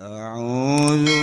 أعوذ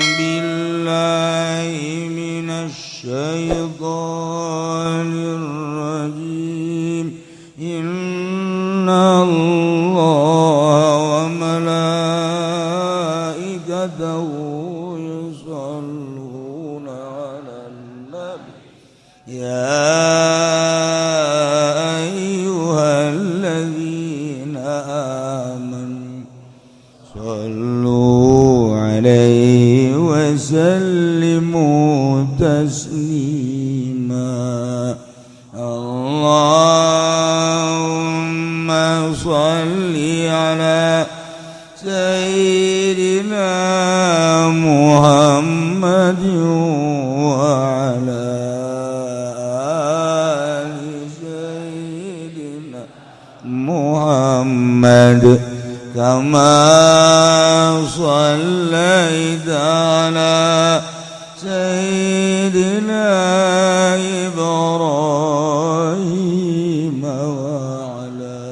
على سيدنا إبراهيم وعلى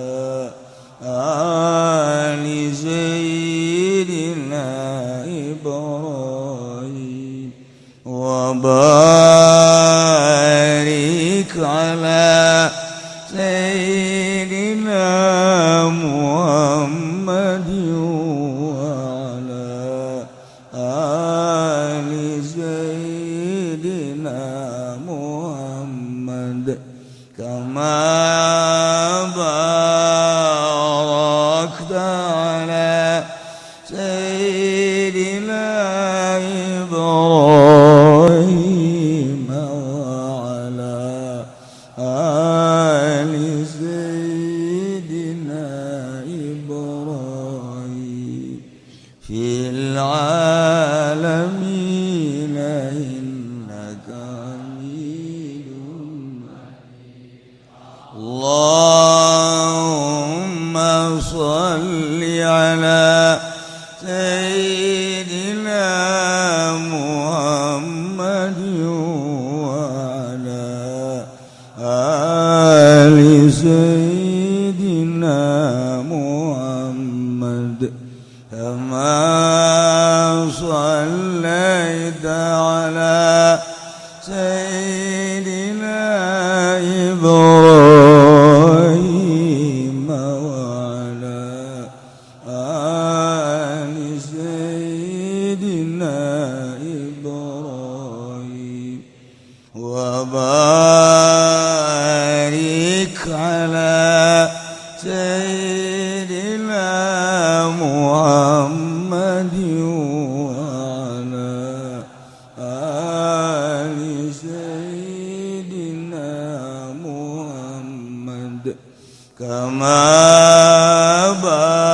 آل سيدنا إبراهيم. وبارك على أنك حميد مجيد الله كما بارك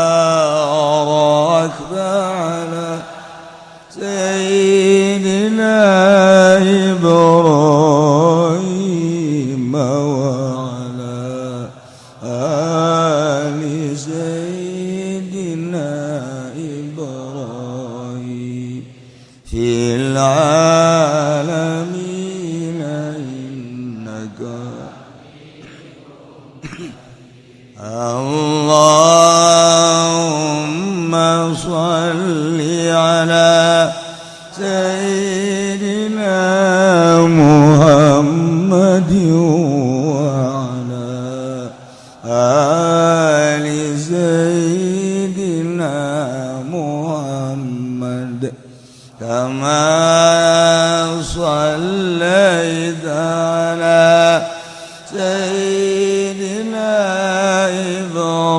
ibrahim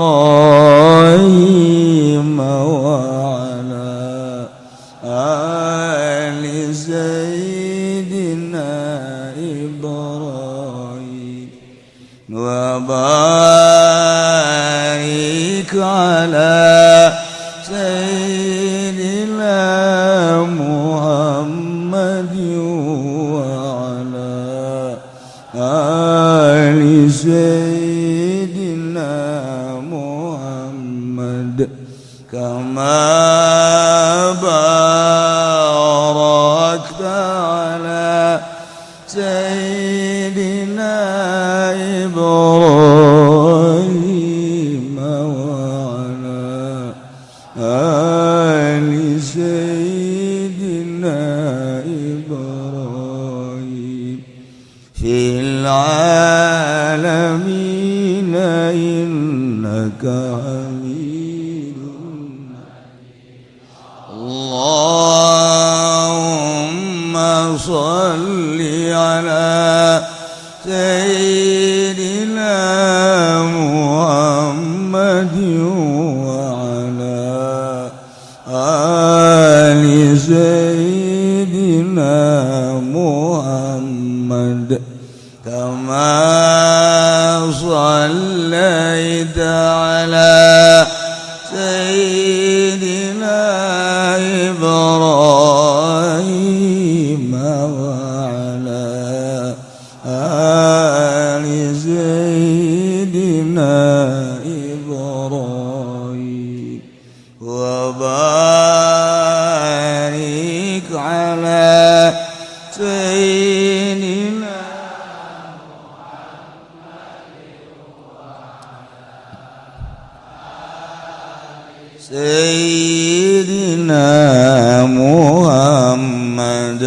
محمد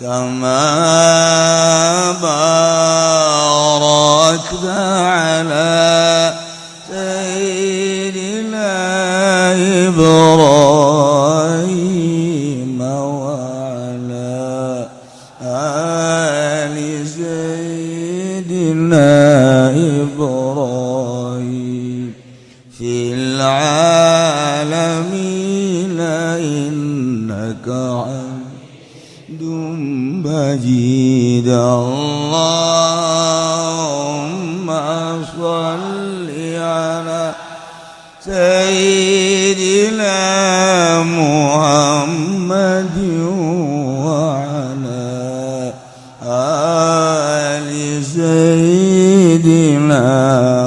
كما باركت على حميد مجيد اللهم صل على سيدنا محمد وعلى آل سيدنا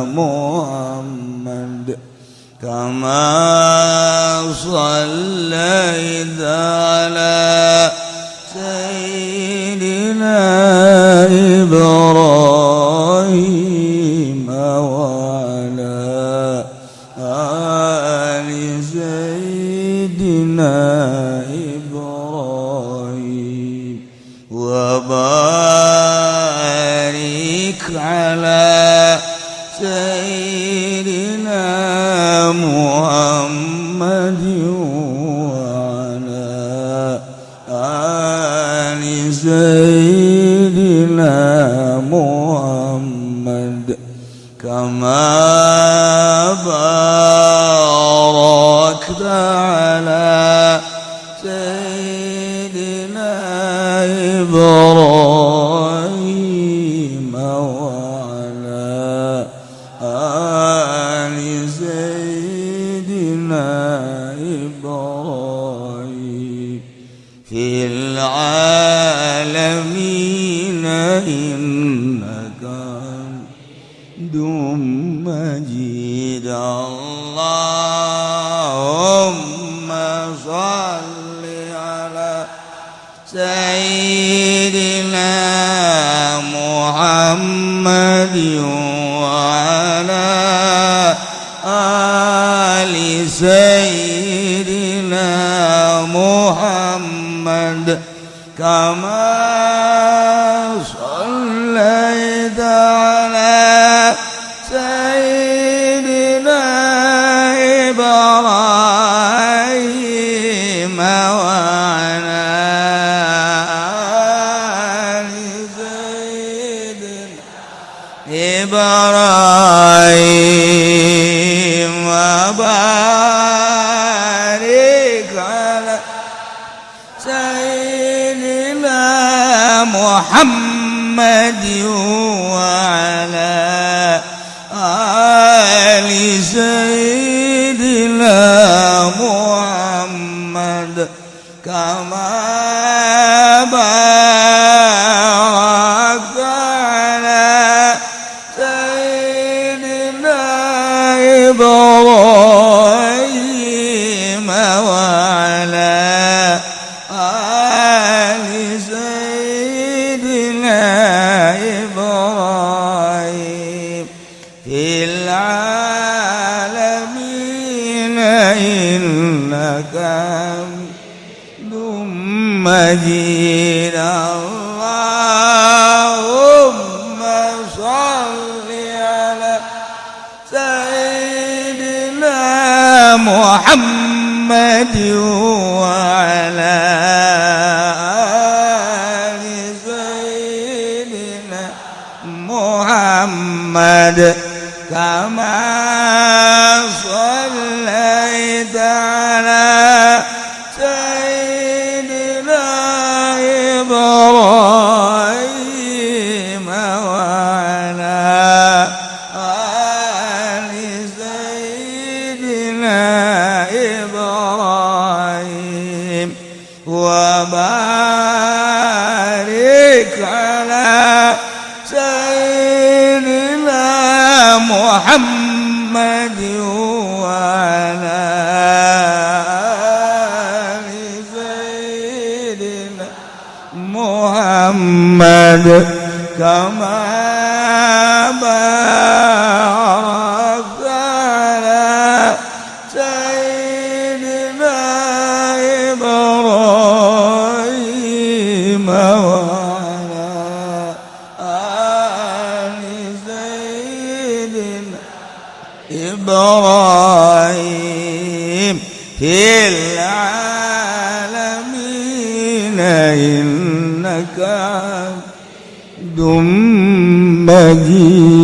محمد كما صليت على سيدنا حميد مجيد. اللهم صل على سيدنا محمد وعلى آل سيدنا محمد. كما صليت على إبراهيم وبارك على سيدنا محمد وعلى آل سيدنا محمد كما مجيد اللهم صل على سيدنا محمد وعلى آل سيدنا محمد كما صليت محمد. كما باركت على سيدنا إبراهيم وعلى آل سيدنا إبراهيم في العالمين مجيد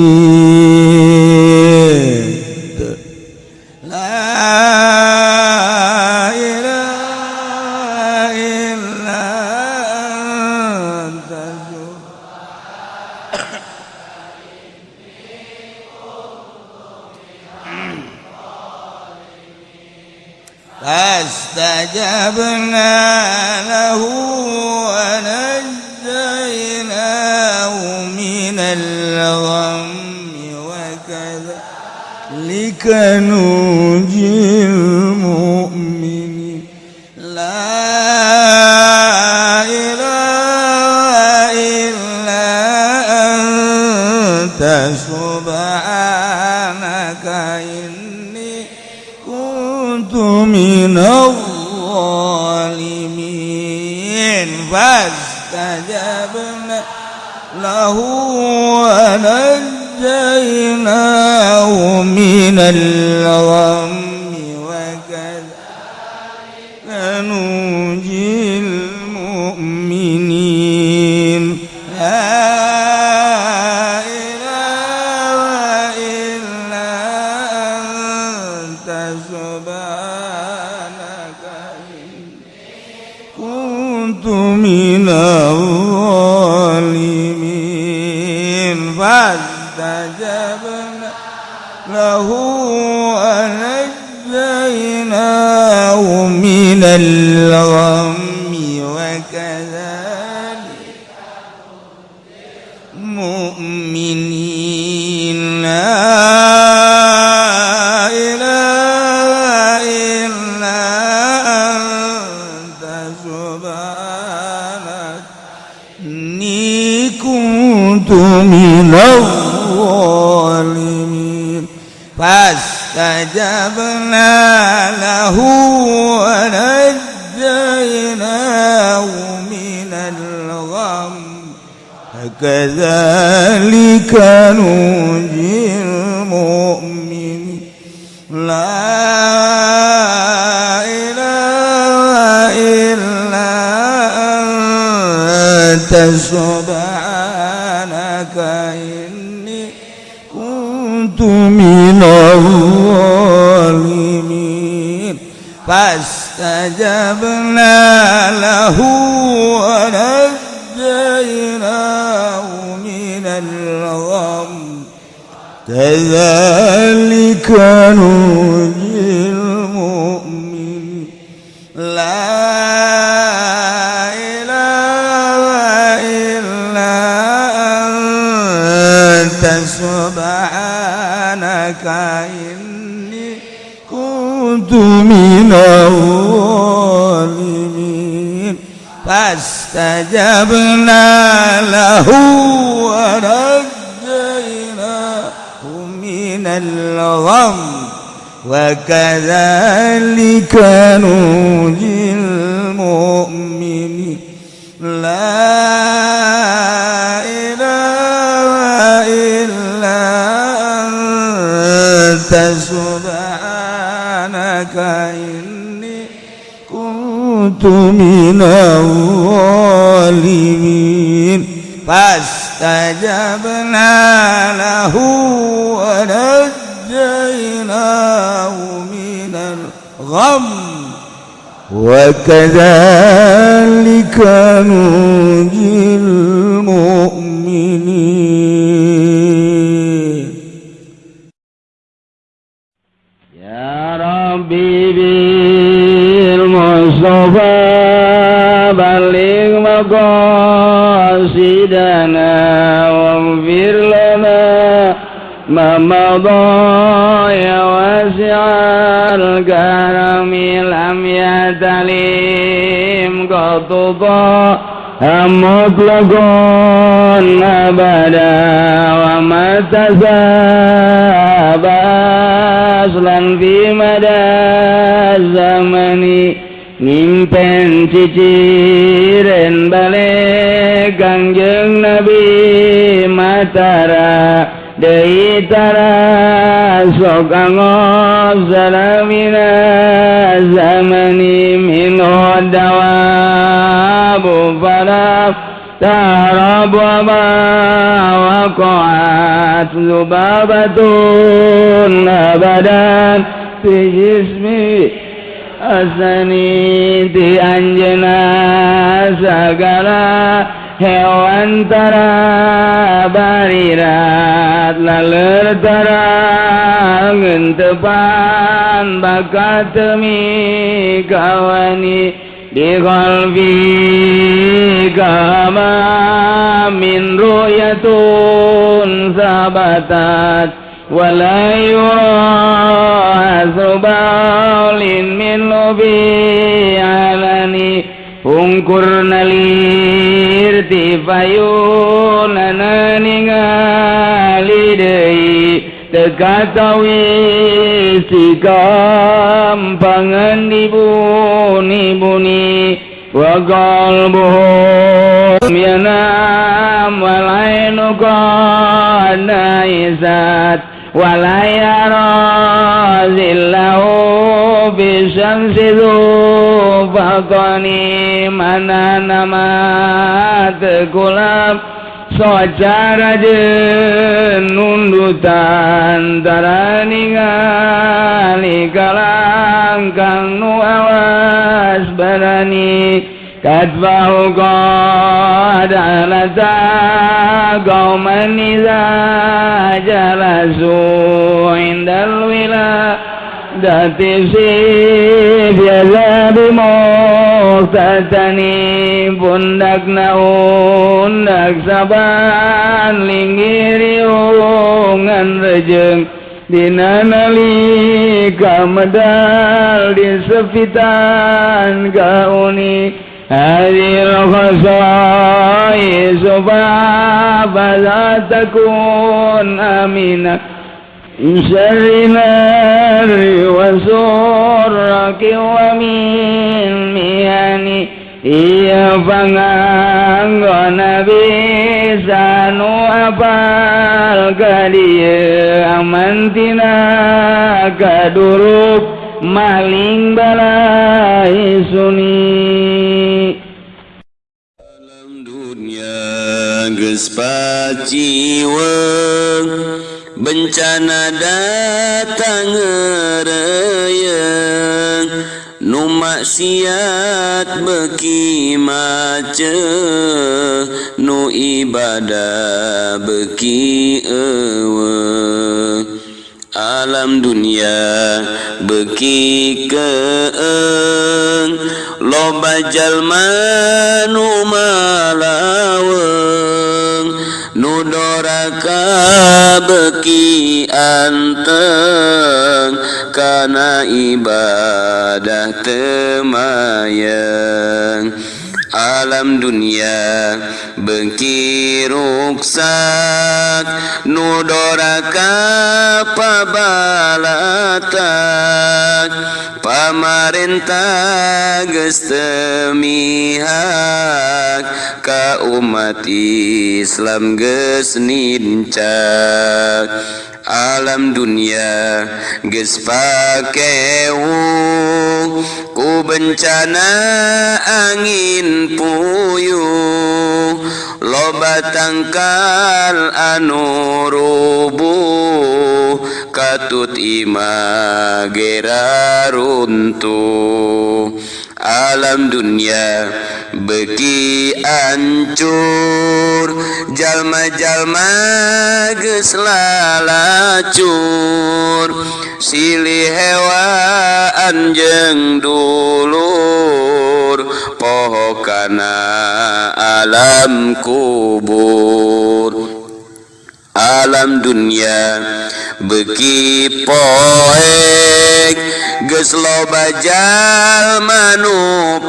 فاستجبنا له ونجيناه من الغم وكذلك ننجي له ونجيناه من الغم وكذلك مؤمنين. لا إله إلا أنت كنت من الظالمين. فاستجبنا له ونجيناه من الغم. كذلك ننجي المؤمنين. لا إله إلا أنت سبحانك كنت من الظالمين. فاستجبنا له ونجيناه من الغم. كذلك ننجي المؤمنين. لا أنت سبحانك إني كنت من الظالمين. فاستجبنا له ونجيناه من الغم. وكذلك ننجي المؤمنين. لا إله إلا سبحانك إني كنت من الظالمين. فاستجبنا له ونجيناه من الغم. وكذلك ننجي المؤمنين. ربي بالمصطفى بلغ مقاصدنا واغفر لنا ما مضى يا واسع الكرم لم يتلم قد ضاع مطلق ciciren balik kangjeng Nabi Matara. Dei tara Sokango salamina zamani min dawabu falaf tarab wa ma waqa'at lubabatun abadan. Fi jismi Asaniti anjena sagala hewan tara barirat laler tara gentepan bakat kawani di kalbi kama min ruyatun sabatat. ولا يرى ثبال منه بعلني Ungkurna lirtifayunana ningali deui tekatawi sikampangan dibuni-buni wa qalbuhum yanam walainu qadna isat ولا يرى ذله بالشمس ذو فطن من نمات كلام Socara nundutan tara ningali kalangkang nu awas barani كتبه قد علتا قوما إذا جلسوا عند الولادة سيف يذهب مختتني pundak naundak saban linggiri ungan rejeng Dina nalika medal di sepitan gauni هذه الخصائص فلا تكون آمنا من شر نار وسرك ومن مياني Iya panganggon bisa nu apal ka dia amantina kaduruk maling balai suni geus paciweung bencana datang ngereyeung nu maksiat beki macet nu ibadah beki eueuh alam dunia beki keeng loba jalma nu malaweng nu doraka beki anteng kana ibadah temayang. Alam dunia bengki ruksak nudoraka pabalatak pamarentah geus teu mihak ka umat Islam geus nincak alam dunia geus pakewu. Ku bencana angin puyuh loba tangkal anu rubuh katut ima gera runtuh alam dunia beki ancur jalma-jalma geus lalacur. Silih hewa anjeng dulur poho alam kubur. Alam dunia beki poek geus loba jalma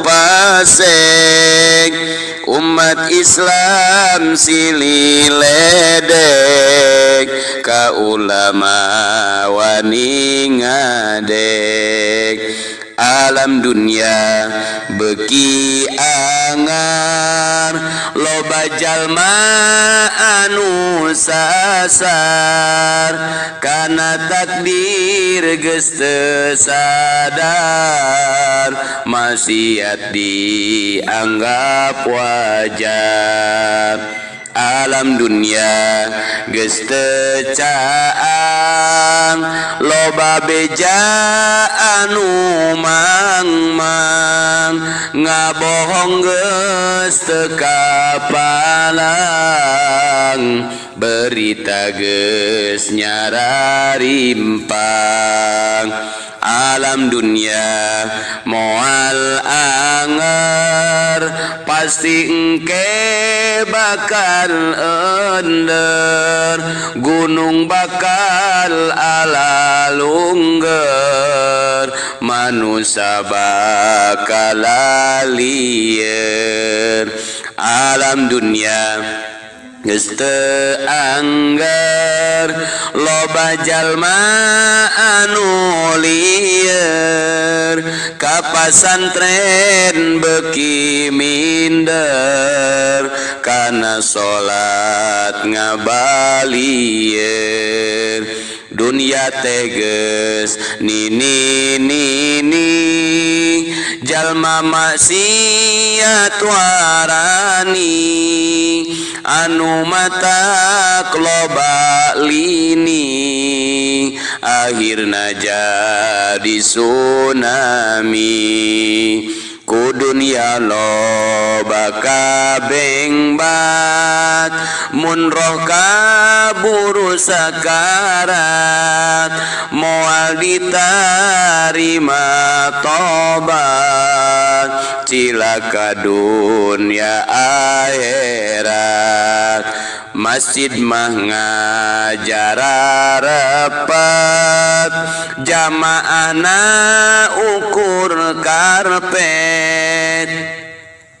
pasek umat Islam silih ledek ka ulama wani ngadek alam dunia beki angar loba jalma anu sasar kana takdir geus teu sadar maksiat dianggap wajar alam dunia gestecaan loba beja anu mangmang ngabohong gestekapalang berita geus nyararimpang alam dunia moal alam pasti engke bakal ender gunung bakal ala lungger manusia bakal liar alam dunia Anggar lobajallma anulir kapasantren beki minder karena sholat ngabalir dunia teges nini nini jalma maksiat warani anu mata loba lini akhirna jadi tsunami. Ku dunia loba kabeng bat mun roh kaburu sakarat moal ditarima tobat. Cilaka dunia akhirat masjid mah ngajar rapat jamaahna ukur karpet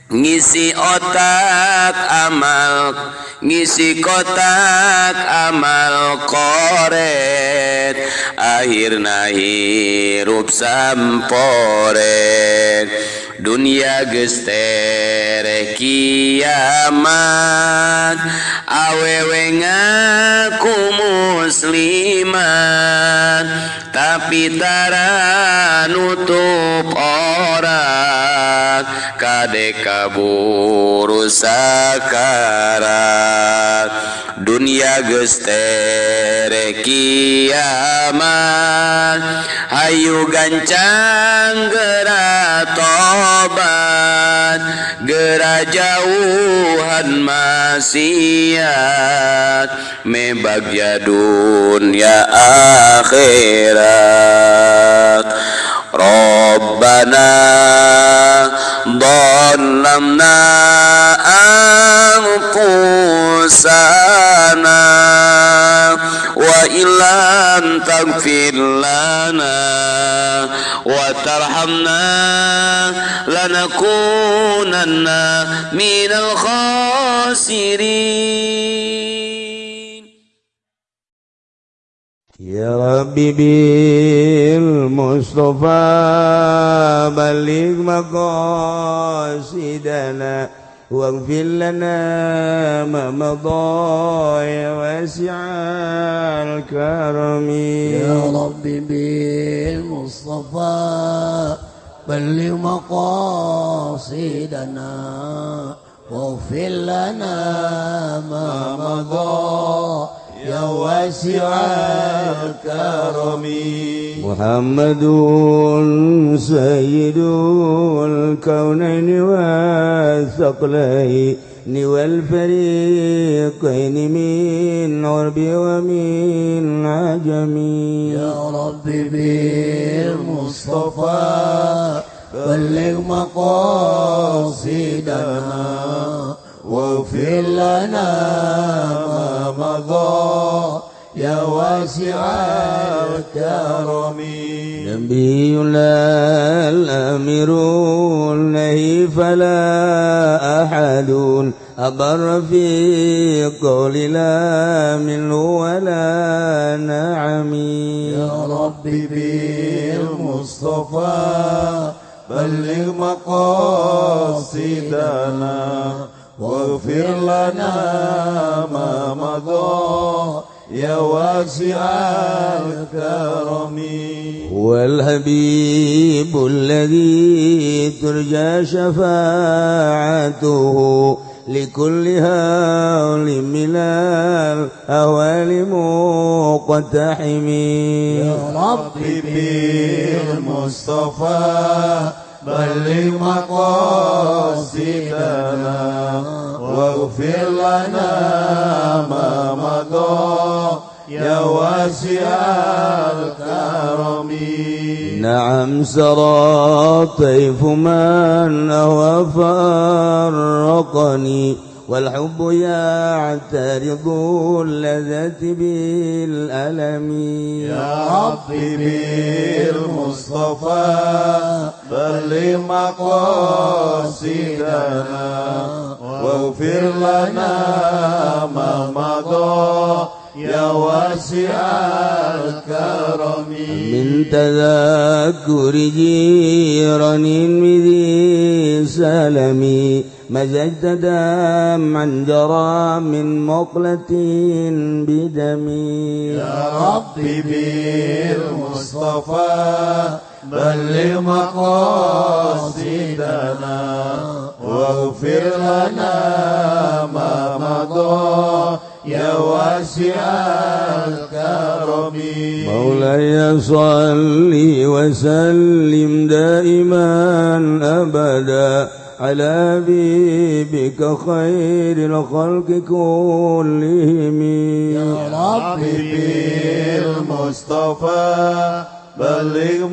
ngisi otak amal ngisi kotak amal koret akhirna hirup samporet. Dunia gestere kiamat awewe ngaku muslimat. Tapi tara nutup orang kade kaburu sakarat dunia gestere kiamat. Hayu gancang gera tobat Gera jauhan maksiat. Mebagya dunia akhirat. Rabbana ظلمنا أنفسنا وإن لم تغفر لنا وترحمنا لنكونن من الخاسرين. يا ربي بالمصطفى بلغ مقاصدنا واغفر لنا ما مضى يا واسع الكرم. يا رب بالمصطفى بلغ مقاصدنا واغفر لنا ما مضى يا واسع الكرم محمد سيد الكونين والثقلين والفريقين من عرب ومن عجم يا رب بالمصطفى بلغ مقاصدنا واغفر لنا ما مضى يا واسع الكرم. نبي لا الأمير النهي فلا أحد أبر في قول لا منه ولا نعم. يا رب بالمصطفى بلغ مقاصدنا. واغفر لنا ما مضى يا واسع الكرم. هو الحبيب الذي ترجى شفاعته لكل هول من الأهوال مقتحم يا رب بالمصطفى بلغ مقاصدنا واغفر لنا ما مضى. يا واسع الكرم. نعم سرى طيف من أهوى فرقني والحب يعترض اللذة بالألم. يا رب بالمصطفى. مقاصدنا واغفر لنا ما مضى. يا واسع الكرم. من تذكر جيران بذي سلمي مزجت دمعا جرى من مقلة بدمي يا رب بالمصطفى. بلغ مقاصدنا واغفر لنا ما مضى يا واسع الكرم. مولاي صل وسلم دائما أبدا على حبيبك خير الخلق كلهم. يا رب بالمصطفى بلغ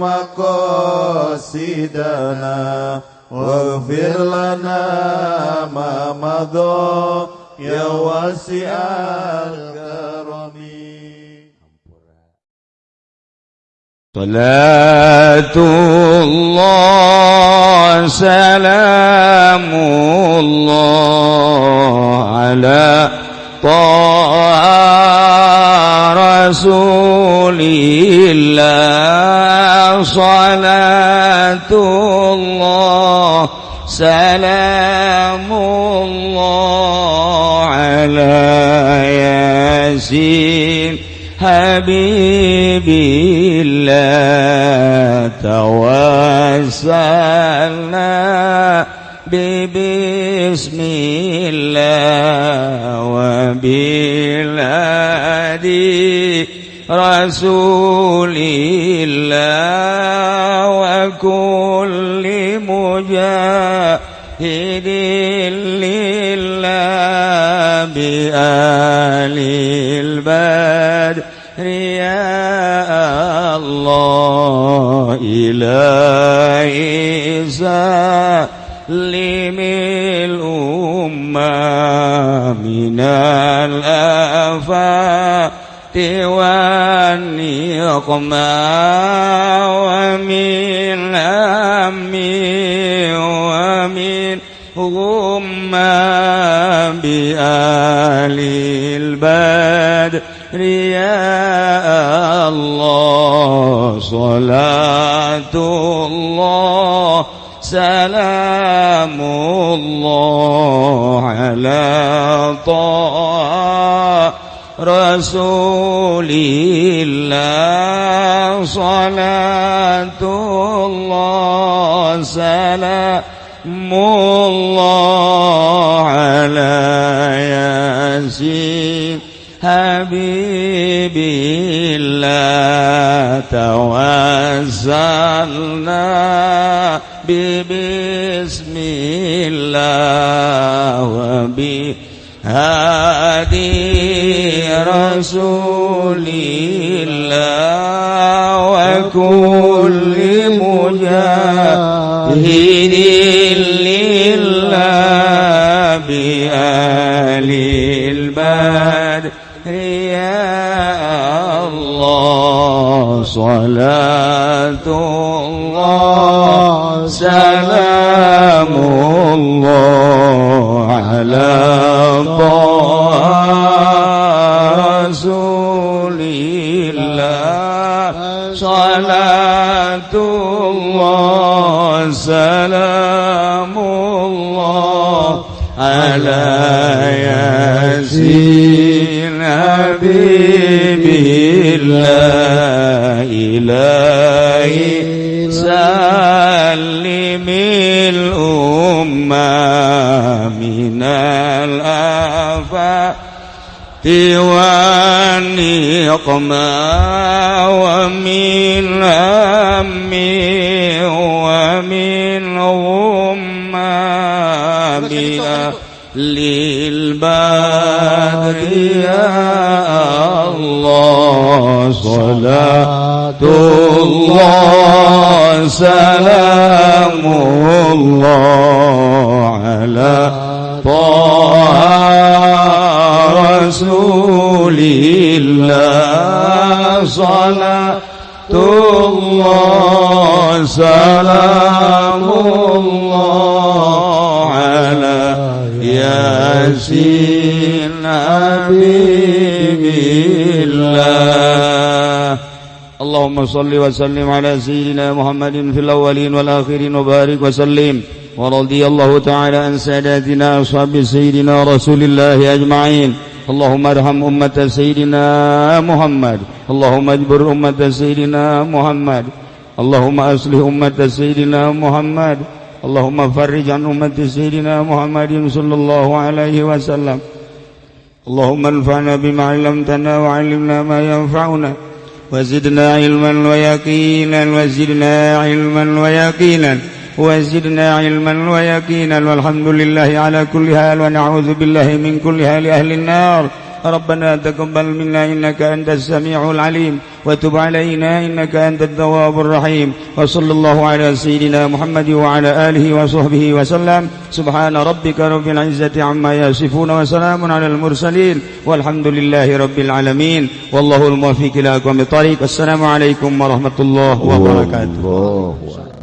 مقاصدنا واغفر لنا ما مضى يا واسع الكرم صلاة الله سلام الله على طه رسول الله صلاة الله سلام الله على ياسين حبيب الله توسلنا ببسم الله وبالهدي رسول الله وكل مجاهد لله بآل البدر يا الله إلهي سلم الأمة من الآفات نقما ومن هم ومن غما بآل البدر يا الله صلاة الله سلام الله على طه رسول الله صلاة الله سلام الله على ياسين حبيب الله توسلنا ببسم الله وبهادي رسول الله وكل مجاهد. صلاة الله سلام الله على رسول الله. صلاة الله سلام الله على ياسين حبيب الله. إلهي سلم الأمة من الآفات والنقمة ومن هم ومن غمة للبدر الله صلاة الله سلام الله على طه رسول الله. صلاة الله سلام الله على ياسين حبيب الله. اللهم صل وسلم على سيدنا محمد في الأولين والآخرين وبارك وسلم. ورضي الله تعالى عن ساداتنا أصحاب سيدنا رسول الله أجمعين. اللهم ارحم أمة سيدنا محمد. اللهم اجبر أمة سيدنا محمد. اللهم أصلح أمة سيدنا محمد. اللهم فرج عن أمة سيدنا محمد صلى الله عليه وسلم. اللهم انفعنا بما علمتنا وعلمنا ما ينفعنا وزدنا علما ويقينا وزدنا علما ويقينا وزدنا علما ويقينا والحمد لله على كل حال ونعوذ بالله من كل حال أهل النار ربنا تقبل منا إنك أنت السميع العليم وتب علينا إنك أنت التواب الرحيم وصلى الله على سيدنا محمد وعلى آله وصحبه وسلم. سبحان ربك رب العزة عما يصفون وسلام على المرسلين والحمد لله رب العالمين. والله الموفق إلى أقوم الطريق. السلام عليكم ورحمة الله وبركاته.